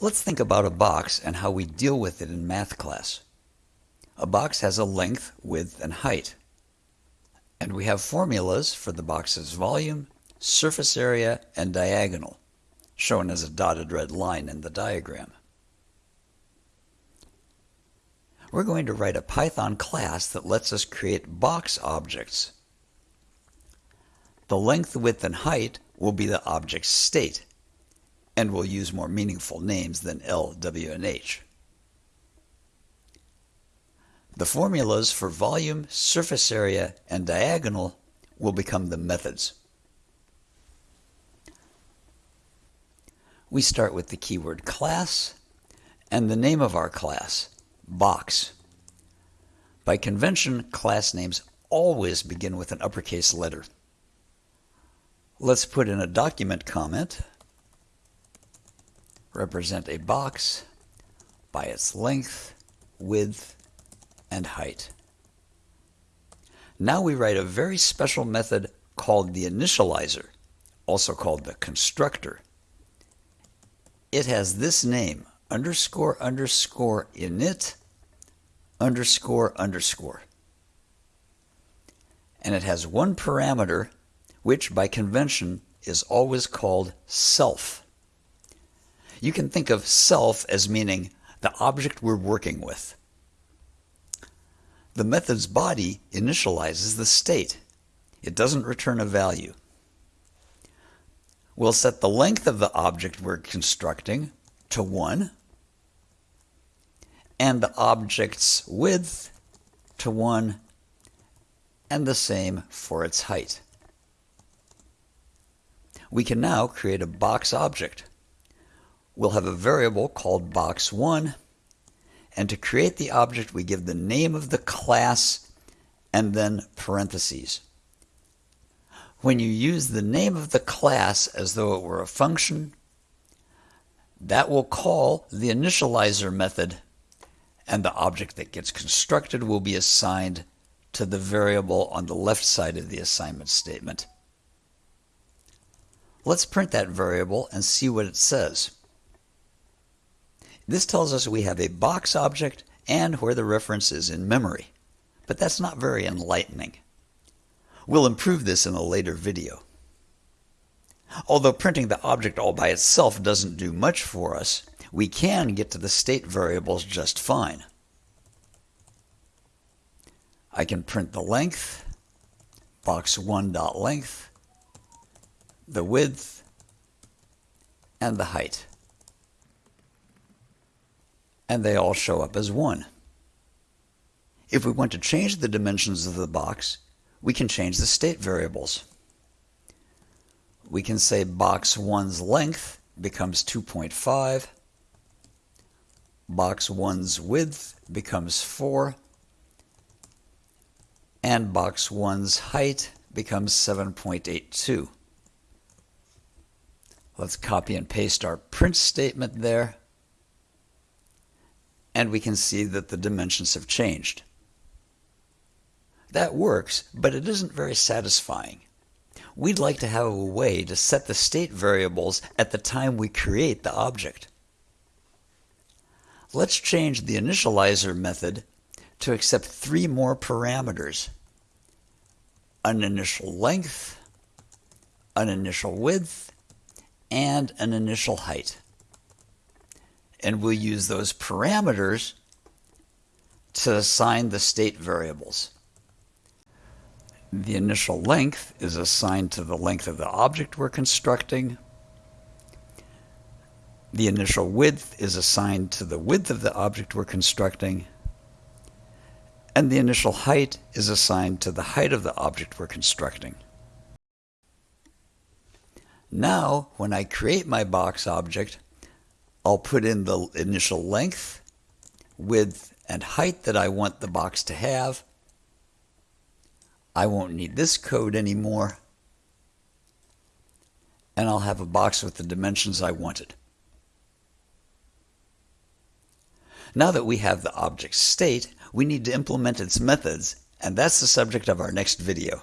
Let's think about a box and how we deal with it in math class. A box has a length, width, and height. And we have formulas for the box's volume, surface area, and diagonal, shown as a dotted red line in the diagram. We're going to write a Python class that lets us create box objects. The length, width, and height will be the object's state, and we'll use more meaningful names than L, W, and H. The formulas for volume, surface area, and diagonal will become the methods. We start with the keyword class and the name of our class, box. By convention, class names always begin with an uppercase letter. Let's put in a document comment represent a box by its length, width, and height. Now we write a very special method called the initializer, also called the constructor. It has this name, underscore underscore init underscore underscore. And it has one parameter, which by convention is always called self. You can think of self as meaning the object we're working with. The method's body initializes the state. It doesn't return a value. We'll set the length of the object we're constructing to 1 and the object's width to 1 and the same for its height. We can now create a box object we'll have a variable called box1 and to create the object we give the name of the class and then parentheses. When you use the name of the class as though it were a function, that will call the initializer method and the object that gets constructed will be assigned to the variable on the left side of the assignment statement. Let's print that variable and see what it says. This tells us we have a box object and where the reference is in memory. But that's not very enlightening. We'll improve this in a later video. Although printing the object all by itself doesn't do much for us, we can get to the state variables just fine. I can print the length, box1.length, the width, and the height and they all show up as 1. If we want to change the dimensions of the box, we can change the state variables. We can say box 1's length becomes 2.5, box 1's width becomes 4, and box 1's height becomes 7.82. Let's copy and paste our print statement there and we can see that the dimensions have changed. That works, but it isn't very satisfying. We'd like to have a way to set the state variables at the time we create the object. Let's change the initializer method to accept three more parameters. An initial length, an initial width, and an initial height and we'll use those parameters to assign the state variables. The initial length is assigned to the length of the object we're constructing. The initial width is assigned to the width of the object we're constructing. And the initial height is assigned to the height of the object we're constructing. Now, when I create my box object, I'll put in the initial length, width, and height that I want the box to have. I won't need this code anymore. And I'll have a box with the dimensions I wanted. Now that we have the object state, we need to implement its methods, and that's the subject of our next video.